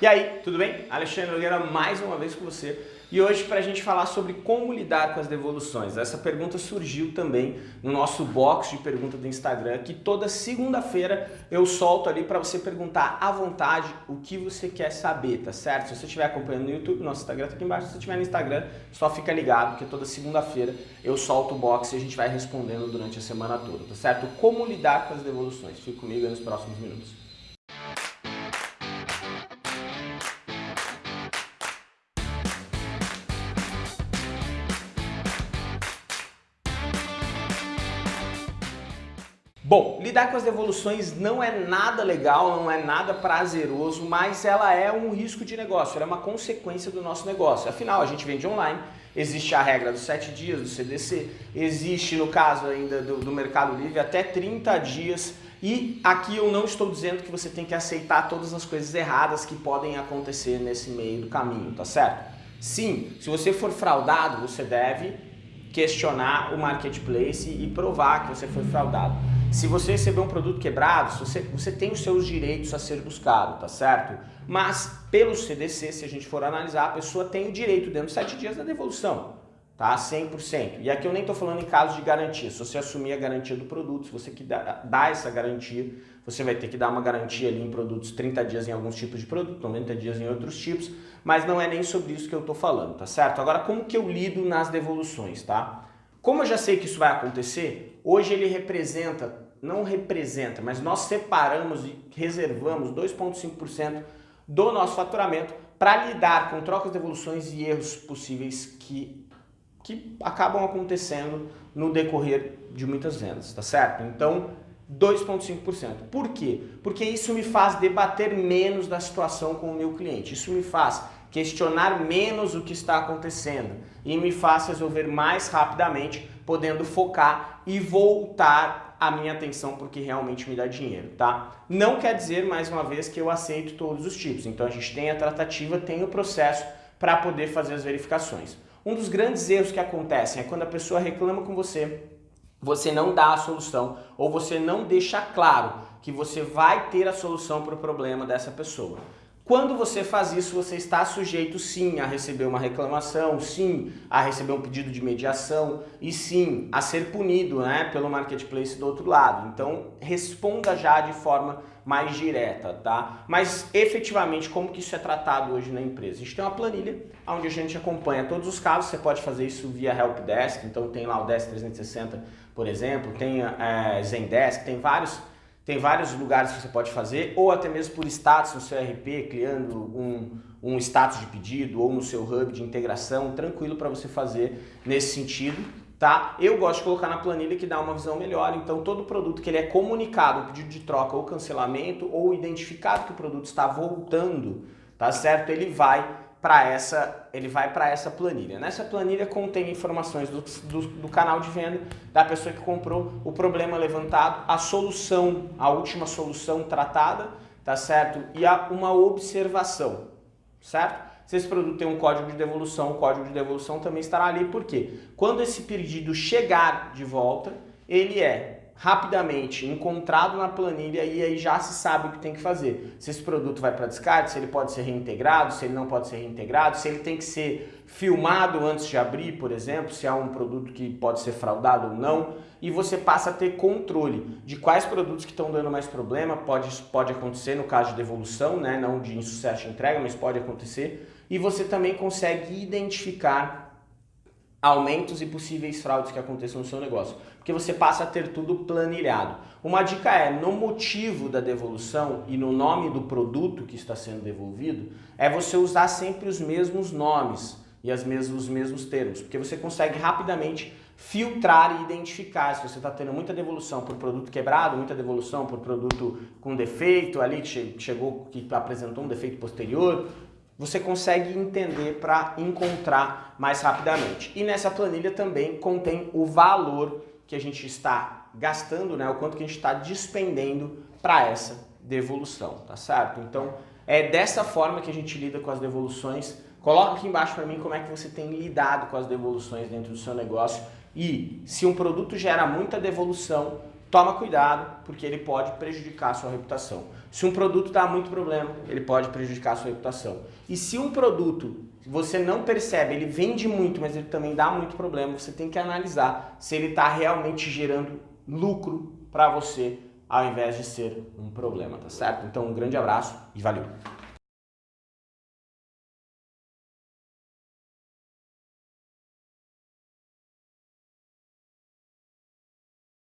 E aí, tudo bem? Alexandre Nogueira mais uma vez com você e hoje para a gente falar sobre como lidar com as devoluções. Essa pergunta surgiu também no nosso box de pergunta do Instagram, que toda segunda-feira eu solto ali para você perguntar à vontade o que você quer saber, tá certo? Se você estiver acompanhando no YouTube, nosso Instagram está aqui embaixo, se você estiver no Instagram, só fica ligado que toda segunda-feira eu solto o box e a gente vai respondendo durante a semana toda, tá certo? Como lidar com as devoluções. Fique comigo nos próximos minutos. Bom, lidar com as devoluções não é nada legal, não é nada prazeroso, mas ela é um risco de negócio, ela é uma consequência do nosso negócio. Afinal, a gente vende online, existe a regra dos 7 dias do CDC, existe no caso ainda do, do Mercado Livre até 30 dias e aqui eu não estou dizendo que você tem que aceitar todas as coisas erradas que podem acontecer nesse meio do caminho, tá certo? Sim, se você for fraudado, você deve questionar o marketplace e provar que você foi fraudado. Se você receber um produto quebrado, você, você tem os seus direitos a ser buscado, tá certo? Mas pelo CDC, se a gente for analisar, a pessoa tem o direito dentro de 7 dias da devolução, tá? 100%. E aqui eu nem estou falando em caso de garantia, se você assumir a garantia do produto, se você que dá, dá essa garantia, você vai ter que dar uma garantia ali em produtos 30 dias em alguns tipos de produto, 90 dias em outros tipos, mas não é nem sobre isso que eu estou falando, tá certo? Agora, como que eu lido nas devoluções, tá? Como eu já sei que isso vai acontecer, hoje ele representa, não representa, mas nós separamos e reservamos 2,5% do nosso faturamento para lidar com trocas, devoluções e erros possíveis que, que acabam acontecendo no decorrer de muitas vendas, tá certo? Então, 2,5%. Por quê? Porque isso me faz debater menos da situação com o meu cliente. Isso me faz questionar menos o que está acontecendo e me faz resolver mais rapidamente, podendo focar e voltar a minha atenção porque realmente me dá dinheiro, tá? Não quer dizer, mais uma vez, que eu aceito todos os tipos. Então a gente tem a tratativa, tem o processo para poder fazer as verificações. Um dos grandes erros que acontecem é quando a pessoa reclama com você, você não dá a solução ou você não deixa claro que você vai ter a solução para o problema dessa pessoa. Quando você faz isso, você está sujeito sim a receber uma reclamação, sim a receber um pedido de mediação e sim a ser punido né, pelo marketplace do outro lado. Então responda já de forma mais direta, tá? Mas efetivamente como que isso é tratado hoje na empresa? A gente tem uma planilha onde a gente acompanha todos os casos, você pode fazer isso via Helpdesk, então tem lá o Desk 360, por exemplo, tem é, Zendesk, tem vários tem vários lugares que você pode fazer, ou até mesmo por status no seu RP, criando um, um status de pedido, ou no seu hub de integração, tranquilo para você fazer nesse sentido. Tá? Eu gosto de colocar na planilha que dá uma visão melhor, então todo produto que ele é comunicado, pedido de troca ou cancelamento, ou identificado que o produto está voltando, tá certo? Ele vai para essa, ele vai para essa planilha. Nessa planilha contém informações do, do, do, canal de venda, da pessoa que comprou, o problema levantado, a solução, a última solução tratada, tá certo? E a, uma observação, certo? Se esse produto tem um código de devolução, o código de devolução também estará ali, porque quando esse pedido chegar de volta, ele é rapidamente encontrado na planilha e aí já se sabe o que tem que fazer. Se esse produto vai para descarte, se ele pode ser reintegrado, se ele não pode ser reintegrado, se ele tem que ser filmado antes de abrir, por exemplo, se há um produto que pode ser fraudado ou não, e você passa a ter controle de quais produtos que estão dando mais problema, pode, pode acontecer no caso de devolução, né, não de insucesso de entrega, mas pode acontecer, e você também consegue identificar aumentos e possíveis fraudes que aconteçam no seu negócio, porque você passa a ter tudo planilhado. Uma dica é, no motivo da devolução e no nome do produto que está sendo devolvido, é você usar sempre os mesmos nomes e as mesmos, os mesmos termos, porque você consegue rapidamente filtrar e identificar se você está tendo muita devolução por produto quebrado, muita devolução por produto com defeito, ali que chegou, que apresentou um defeito posterior, você consegue entender para encontrar mais rapidamente. E nessa planilha também contém o valor que a gente está gastando, né? o quanto que a gente está despendendo para essa devolução, tá certo? Então é dessa forma que a gente lida com as devoluções. Coloca aqui embaixo para mim como é que você tem lidado com as devoluções dentro do seu negócio e se um produto gera muita devolução, toma cuidado, porque ele pode prejudicar a sua reputação. Se um produto dá muito problema, ele pode prejudicar a sua reputação. E se um produto você não percebe, ele vende muito, mas ele também dá muito problema, você tem que analisar se ele está realmente gerando lucro para você, ao invés de ser um problema, tá certo? Então um grande abraço e valeu!